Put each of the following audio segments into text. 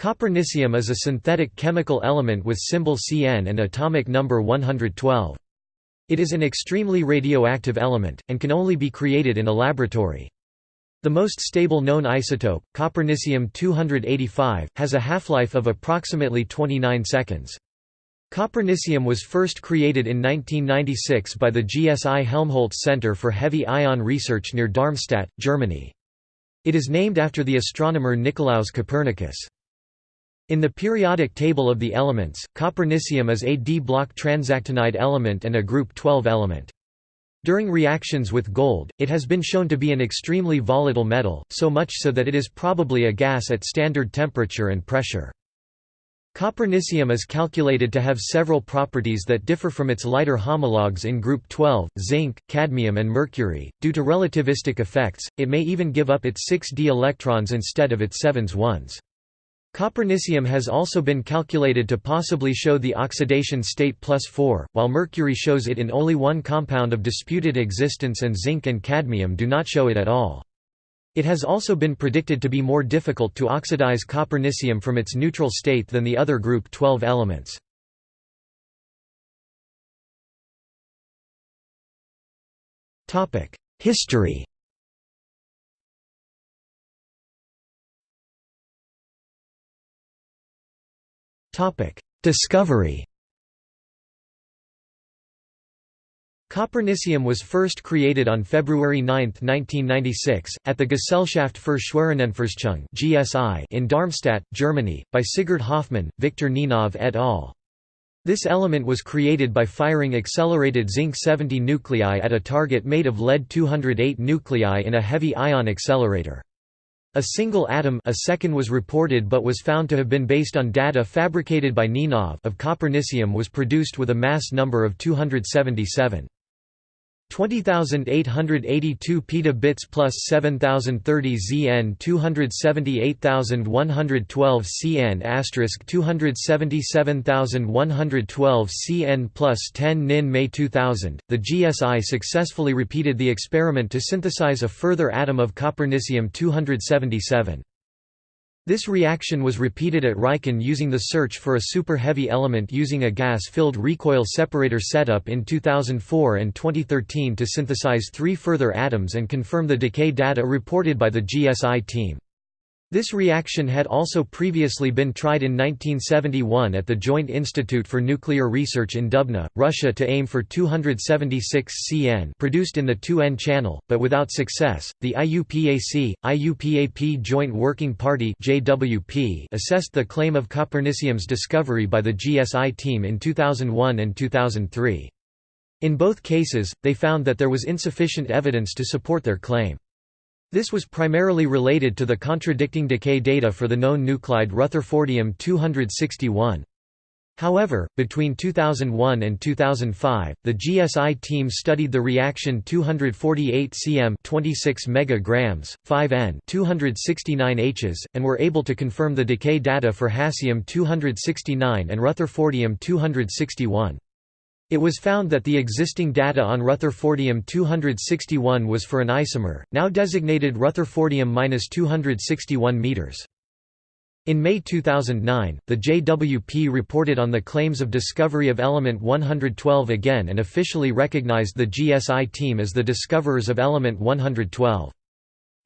Copernicium is a synthetic chemical element with symbol Cn and atomic number 112. It is an extremely radioactive element, and can only be created in a laboratory. The most stable known isotope, copernicium-285, has a half-life of approximately 29 seconds. Copernicium was first created in 1996 by the GSI Helmholtz Center for Heavy Ion Research near Darmstadt, Germany. It is named after the astronomer Nicolaus Copernicus. In the periodic table of the elements, copernicium is a d-block transactinide element and a group 12 element. During reactions with gold, it has been shown to be an extremely volatile metal, so much so that it is probably a gas at standard temperature and pressure. Copernicium is calculated to have several properties that differ from its lighter homologues in group 12, zinc, cadmium and mercury. Due to relativistic effects, it may even give up its 6d electrons instead of its 7s ones. Copernicium has also been calculated to possibly show the oxidation state plus 4, while mercury shows it in only one compound of disputed existence and zinc and cadmium do not show it at all. It has also been predicted to be more difficult to oxidize copernicium from its neutral state than the other group 12 elements. History Discovery Copernicium was first created on February 9, 1996, at the Gesellschaft für Schwerionenforschung in Darmstadt, Germany, by Sigurd Hofmann, Victor Ninov et al. This element was created by firing accelerated zinc-70 nuclei at a target made of lead-208 nuclei in a heavy ion accelerator. A single atom a second was reported but was found to have been based on data fabricated by Ninov of copernicium was produced with a mass number of 277. 20,882 petabits plus 7,030 Zn 278,112 Cn asterisk 277,112 Cn plus 10 Nin May 2000, the GSI successfully repeated the experiment to synthesize a further atom of copernicium-277. This reaction was repeated at Riken using the search for a super-heavy element using a gas-filled recoil separator setup in 2004 and 2013 to synthesize three further atoms and confirm the decay data reported by the GSI team. This reaction had also previously been tried in 1971 at the Joint Institute for Nuclear Research in Dubna, Russia to aim for 276 Cn produced in the 2N channel, but without success. The IUPAC, IUPAP Joint Working Party (JWP) assessed the claim of copernicium's discovery by the GSI team in 2001 and 2003. In both cases, they found that there was insufficient evidence to support their claim. This was primarily related to the contradicting decay data for the known nuclide Rutherfordium-261. However, between 2001 and 2005, the GSI team studied the reaction 248 cm 26 megagrams, 5N 269 Hs, and were able to confirm the decay data for Hassium-269 and Rutherfordium-261. It was found that the existing data on Rutherfordium-261 was for an isomer, now designated Rutherfordium-261 m. In May 2009, the JWP reported on the claims of discovery of element 112 again and officially recognized the GSI team as the discoverers of element 112.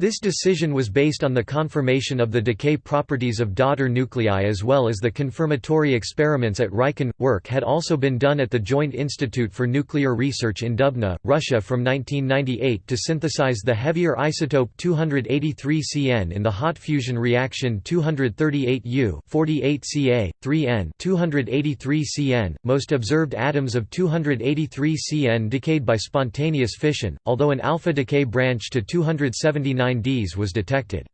This decision was based on the confirmation of the decay properties of daughter nuclei as well as the confirmatory experiments at Riken. Work had also been done at the Joint Institute for Nuclear Research in Dubna, Russia from 1998 to synthesize the heavier isotope 283 Cn in the hot fusion reaction 238U 48 Ca 3N 283 Cn. Most observed atoms of 283 Cn decayed by spontaneous fission, although an alpha decay branch to 279 Ds was detected.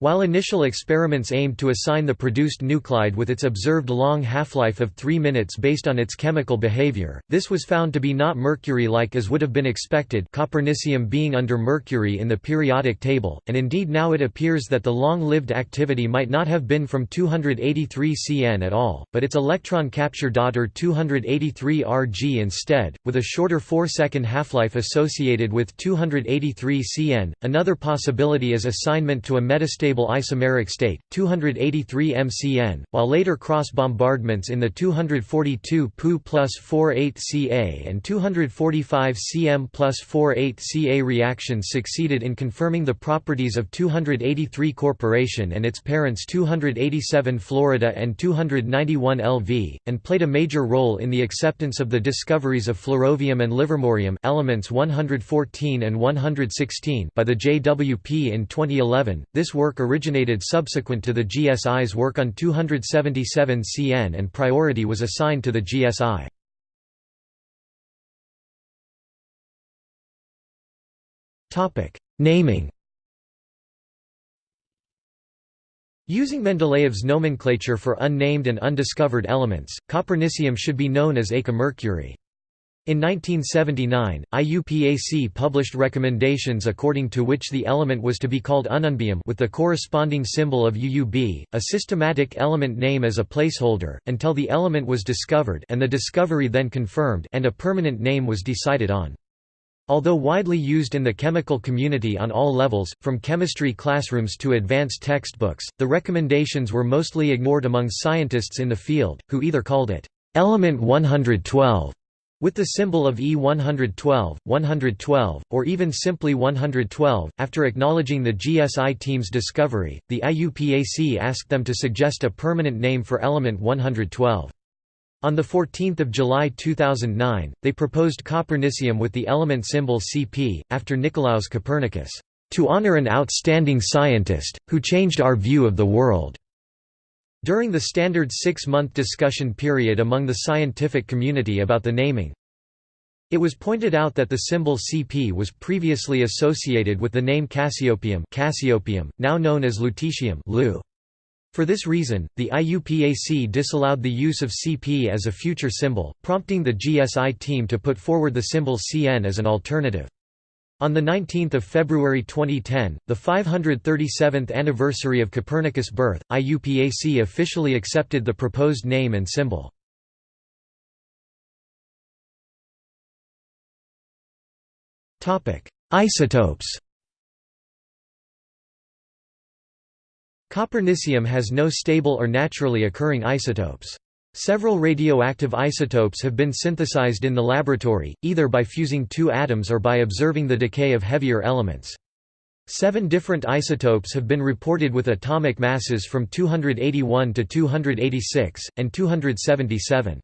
While initial experiments aimed to assign the produced nuclide with its observed long half-life of 3 minutes based on its chemical behavior, this was found to be not mercury-like as would have been expected copernicium being under mercury in the periodic table, and indeed now it appears that the long-lived activity might not have been from 283 Cn at all, but its electron capture daughter 283 Rg instead, with a shorter 4-second half-life associated with 283 Cn. Another possibility is assignment to a metastable unstable isomeric state, 283 mcn, while later cross bombardments in the 242 Pu plus 48 Ca and 245 cm plus 48 Ca reactions succeeded in confirming the properties of 283 Corporation and its parents 287 Florida and 291 LV, and played a major role in the acceptance of the discoveries of flerovium and livermorium elements 114 and 116 by the JWP in 2011. This work originated subsequent to the GSI's work on 277 CN and priority was assigned to the GSI. Naming Using Mendeleev's nomenclature for unnamed and undiscovered elements, copernicium should be known as eka-mercury. In 1979, IUPAC published recommendations according to which the element was to be called ununbium with the corresponding symbol of UUB, a systematic element name as a placeholder, until the element was discovered and the discovery then confirmed and a permanent name was decided on. Although widely used in the chemical community on all levels, from chemistry classrooms to advanced textbooks, the recommendations were mostly ignored among scientists in the field, who either called it element 112 with the symbol of E112, 112, or even simply 112. After acknowledging the GSI team's discovery, the IUPAC asked them to suggest a permanent name for element 112. On 14 July 2009, they proposed copernicium with the element symbol Cp, after Nicolaus Copernicus, "...to honor an outstanding scientist, who changed our view of the world." During the standard six-month discussion period among the scientific community about the naming, it was pointed out that the symbol Cp was previously associated with the name Cassiopeium, Cassiopeium now known as lutetium for this reason, the IUPAC disallowed the use of CP as a future symbol, prompting the GSI team to put forward the symbol CN as an alternative. On 19 February 2010, the 537th anniversary of Copernicus' birth, IUPAC officially accepted the proposed name and symbol. Isotopes Copernicium has no stable or naturally occurring isotopes. Several radioactive isotopes have been synthesized in the laboratory, either by fusing two atoms or by observing the decay of heavier elements. Seven different isotopes have been reported with atomic masses from 281 to 286, and 277.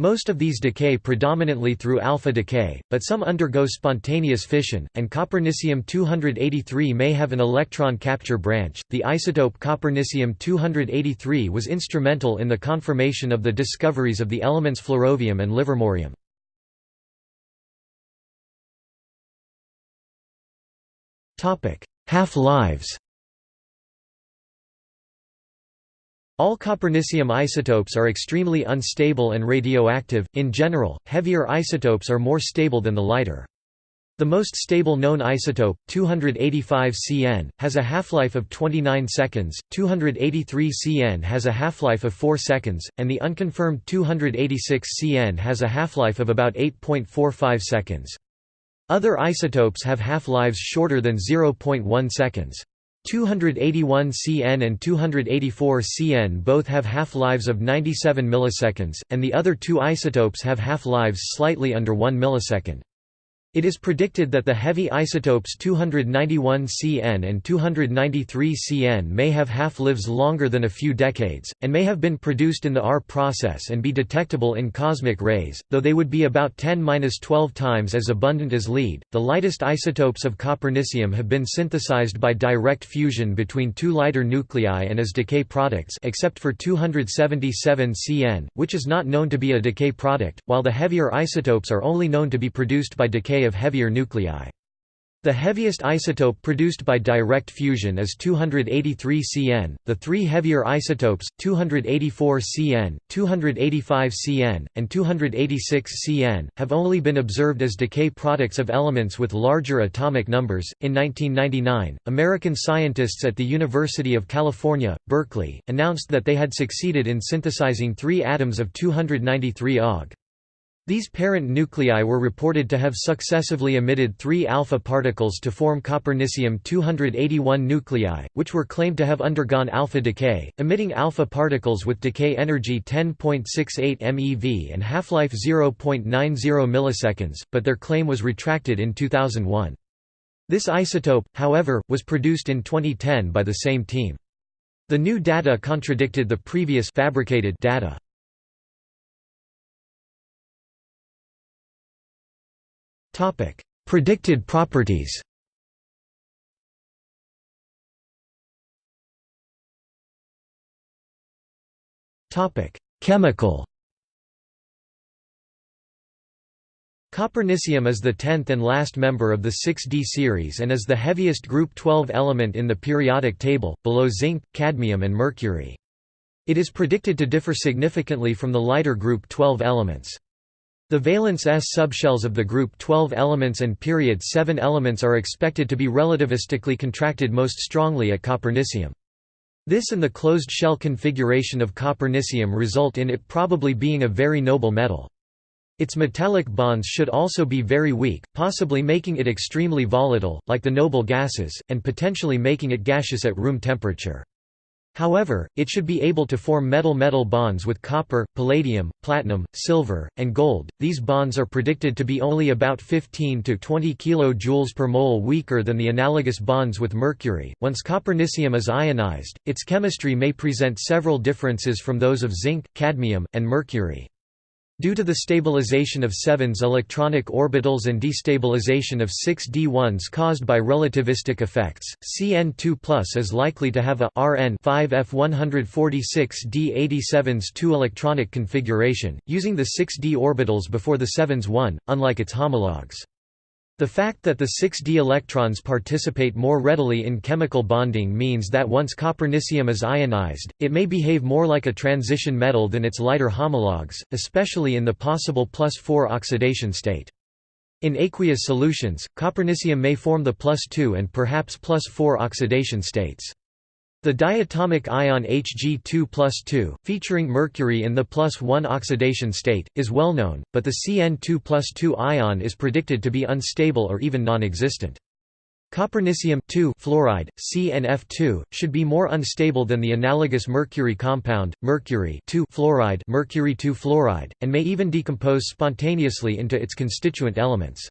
Most of these decay predominantly through alpha decay, but some undergo spontaneous fission, and copernicium-283 may have an electron capture branch. The isotope copernicium-283 was instrumental in the confirmation of the discoveries of the elements flerovium and livermorium. Half-lives. All copernicium isotopes are extremely unstable and radioactive. In general, heavier isotopes are more stable than the lighter. The most stable known isotope, 285 Cn, has a half-life of 29 seconds, 283 Cn has a half-life of 4 seconds, and the unconfirmed 286 Cn has a half-life of about 8.45 seconds. Other isotopes have half-lives shorter than 0.1 seconds. 281 Cn and 284 Cn both have half-lives of 97 milliseconds, and the other two isotopes have half-lives slightly under 1 millisecond. It is predicted that the heavy isotopes 291 Cn and 293 Cn may have half-lives longer than a few decades, and may have been produced in the R process and be detectable in cosmic rays, though they would be about 10-12 times as abundant as lead. The lightest isotopes of copernicium have been synthesized by direct fusion between two lighter nuclei and as decay products except for 277 Cn, which is not known to be a decay product, while the heavier isotopes are only known to be produced by decay of heavier nuclei. The heaviest isotope produced by direct fusion is 283 Cn. The three heavier isotopes, 284 Cn, 285 Cn, and 286 Cn, have only been observed as decay products of elements with larger atomic numbers. In 1999, American scientists at the University of California, Berkeley, announced that they had succeeded in synthesizing three atoms of 293 Aug. These parent nuclei were reported to have successively emitted three alpha particles to form copernicium-281 nuclei, which were claimed to have undergone alpha decay, emitting alpha particles with decay energy 10.68 MeV and half-life 0.90 milliseconds, but their claim was retracted in 2001. This isotope, however, was produced in 2010 by the same team. The new data contradicted the previous fabricated data. Topic: Predicted properties. Topic: Chemical. Copernicium is the tenth and last member of the 6D series and is the heaviest group 12 element in the periodic table, below zinc, cadmium and mercury. It is predicted to differ significantly from the lighter group 12 elements. The valence s subshells of the group 12 elements and period 7 elements are expected to be relativistically contracted most strongly at copernicium. This and the closed shell configuration of copernicium result in it probably being a very noble metal. Its metallic bonds should also be very weak, possibly making it extremely volatile, like the noble gases, and potentially making it gaseous at room temperature. However, it should be able to form metal-metal bonds with copper, palladium, platinum, silver, and gold. These bonds are predicted to be only about 15 to 20 kJ per mole weaker than the analogous bonds with mercury. Once copernicium is ionized, its chemistry may present several differences from those of zinc, cadmium, and mercury. Due to the stabilization of 7s electronic orbitals and destabilization of 6d1s caused by relativistic effects, Cn2 is likely to have a Rn 5f146d87's 2-electronic configuration, using the 6d orbitals before the 7s 1, unlike its homologues. The fact that the 6d electrons participate more readily in chemical bonding means that once copernicium is ionized, it may behave more like a transition metal than its lighter homologues, especially in the possible plus 4 oxidation state. In aqueous solutions, copernicium may form the plus 2 and perhaps plus 4 oxidation states. The diatomic ion Hg2 plus 2, featuring mercury in the plus 1 oxidation state, is well known, but the Cn2 plus 2 ion is predicted to be unstable or even non-existent. Copernicium fluoride, CnF2, should be more unstable than the analogous mercury compound, mercury fluoride, mercury fluoride, and may even decompose spontaneously into its constituent elements.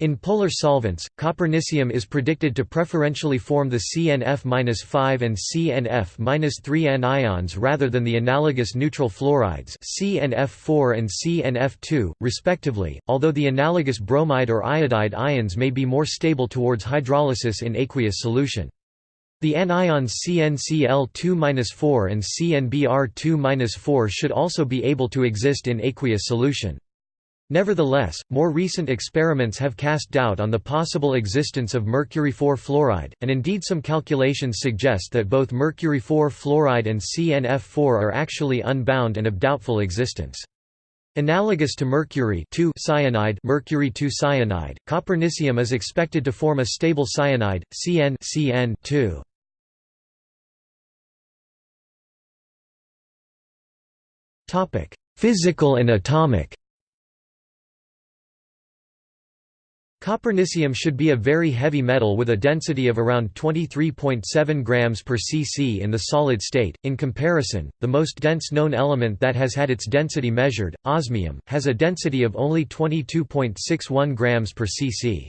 In polar solvents, copernicium is predicted to preferentially form the CnF-5 and CnF-3 anions rather than the analogous neutral fluorides CnF4 and CnF2, respectively, although the analogous bromide or iodide ions may be more stable towards hydrolysis in aqueous solution. The anions CnCl2-4 and CnBr2-4 should also be able to exist in aqueous solution. Nevertheless, more recent experiments have cast doubt on the possible existence of mercury-4 fluoride, and indeed some calculations suggest that both mercury-4 fluoride and CnF4 are actually unbound and of doubtful existence. Analogous to mercury cyanide, mercury 2 cyanide, copernicium is expected to form a stable cyanide, Cn Cn Physical and atomic Copernicium should be a very heavy metal with a density of around 23.7 grams per cc in the solid state. In comparison, the most dense known element that has had its density measured, osmium, has a density of only 22.61 grams per cc.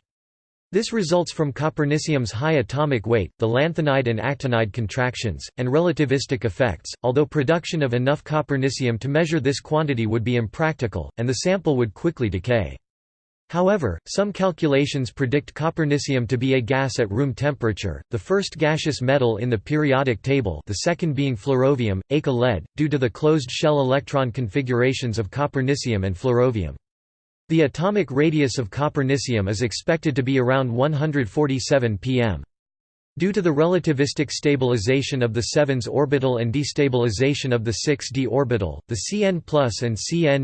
This results from copernicium's high atomic weight, the lanthanide and actinide contractions, and relativistic effects, although production of enough copernicium to measure this quantity would be impractical, and the sample would quickly decay. However, some calculations predict copernicium to be a gas at room temperature, the first gaseous metal in the periodic table the second being flerovium, eka lead, due to the closed shell electron configurations of copernicium and flerovium. The atomic radius of copernicium is expected to be around 147 pm. Due to the relativistic stabilization of the 7s orbital and destabilization of the 6d orbital, the Cn and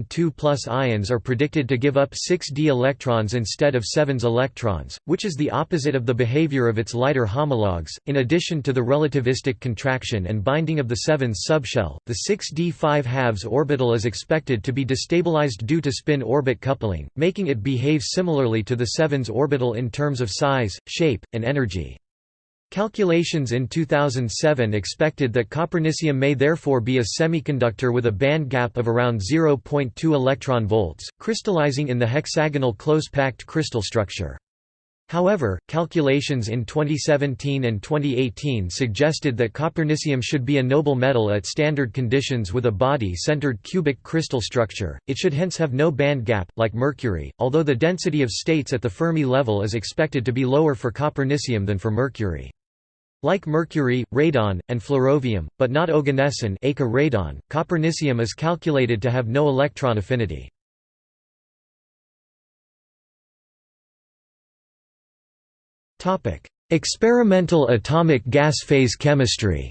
Cn2 ions are predicted to give up 6d electrons instead of 7s electrons, which is the opposite of the behavior of its lighter homologues. In addition to the relativistic contraction and binding of the 7s subshell, the 6d 5 halves orbital is expected to be destabilized due to spin-orbit coupling, making it behave similarly to the 7s orbital in terms of size, shape, and energy. Calculations in 2007 expected that copernicium may therefore be a semiconductor with a band gap of around 0.2 electron volts, crystallizing in the hexagonal close-packed crystal structure. However, calculations in 2017 and 2018 suggested that copernicium should be a noble metal at standard conditions with a body-centered cubic crystal structure, it should hence have no band gap, like mercury, although the density of states at the Fermi level is expected to be lower for copernicium than for mercury. Like mercury, radon, and flerovium, but not oganesson radon, copernicium is calculated to have no electron affinity. Experimental atomic gas phase chemistry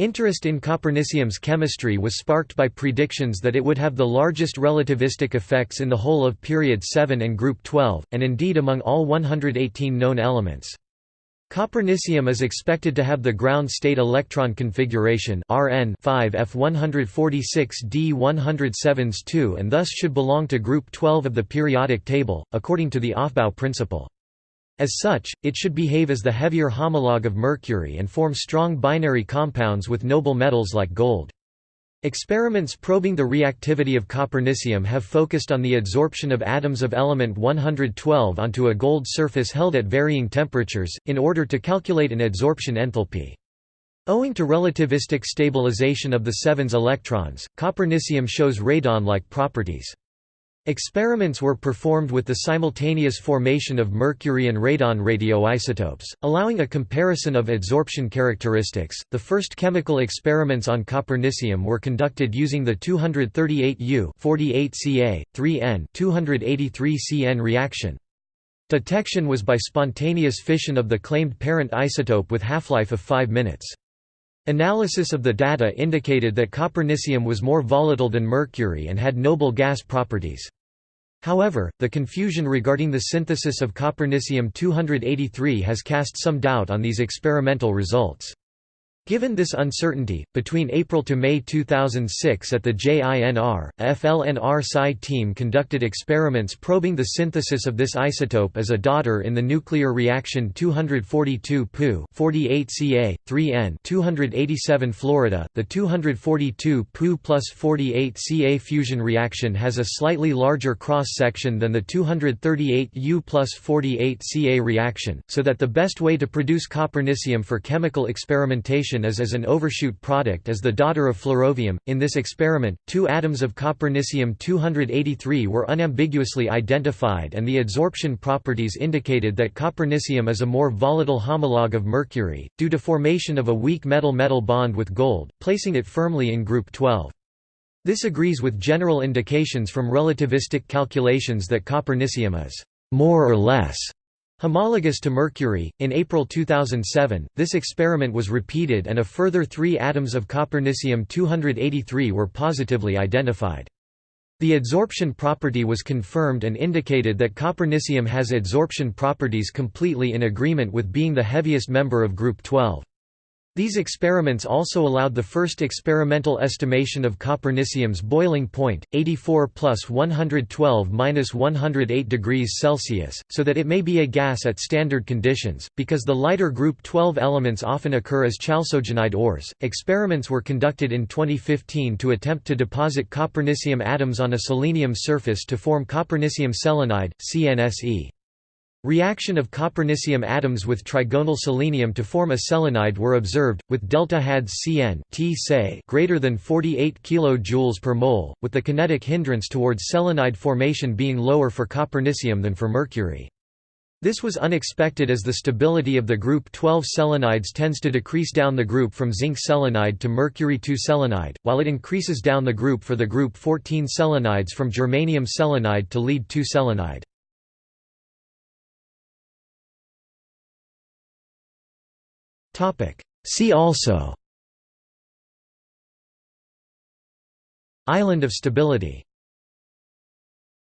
Interest in copernicium's chemistry was sparked by predictions that it would have the largest relativistic effects in the whole of period 7 and group 12, and indeed among all 118 known elements. Copernicium is expected to have the ground state electron configuration Rn 5F146d107s2 and thus should belong to group 12 of the periodic table, according to the Aufbau principle. As such, it should behave as the heavier homologue of mercury and form strong binary compounds with noble metals like gold. Experiments probing the reactivity of copernicium have focused on the adsorption of atoms of element 112 onto a gold surface held at varying temperatures, in order to calculate an adsorption enthalpy. Owing to relativistic stabilization of the 7s electrons, copernicium shows radon-like properties. Experiments were performed with the simultaneous formation of mercury and radon radioisotopes, allowing a comparison of adsorption characteristics. The first chemical experiments on copernicium were conducted using the 238U 48Ca 3N 283Cn reaction. Detection was by spontaneous fission of the claimed parent isotope with half-life of 5 minutes. Analysis of the data indicated that copernicium was more volatile than mercury and had noble gas properties. However, the confusion regarding the synthesis of copernicium-283 has cast some doubt on these experimental results. Given this uncertainty, between April to May 2006 at the JINR, a FLNR Psi team conducted experiments probing the synthesis of this isotope as a daughter in the nuclear reaction 242 Pu 48 Ca 3N 287 Florida. The 242 Pu plus 48 Ca fusion reaction has a slightly larger cross section than the 238 U plus 48 Ca reaction, so that the best way to produce copernicium for chemical experimentation is as an overshoot product as the daughter of flerovium. In this experiment, two atoms of copernicium-283 were unambiguously identified and the adsorption properties indicated that copernicium is a more volatile homologue of mercury, due to formation of a weak metal-metal bond with gold, placing it firmly in group 12. This agrees with general indications from relativistic calculations that copernicium is more or less Homologous to mercury, in April 2007, this experiment was repeated and a further three atoms of copernicium-283 were positively identified. The adsorption property was confirmed and indicated that copernicium has adsorption properties completely in agreement with being the heaviest member of group 12. These experiments also allowed the first experimental estimation of copernicium's boiling point, 84 plus 112 minus 108 degrees Celsius, so that it may be a gas at standard conditions. Because the lighter group 12 elements often occur as chalcogenide ores, experiments were conducted in 2015 to attempt to deposit copernicium atoms on a selenium surface to form copernicium selenide, CNSE. Reaction of copernicium atoms with trigonal selenium to form a selenide were observed, with delta HADS Cn greater than 48 kJ per mole, with the kinetic hindrance towards selenide formation being lower for copernicium than for mercury. This was unexpected as the stability of the group 12 selenides tends to decrease down the group from zinc selenide to mercury 2 selenide, while it increases down the group for the group 14 selenides from germanium selenide to lead 2 selenide. See also. Island of stability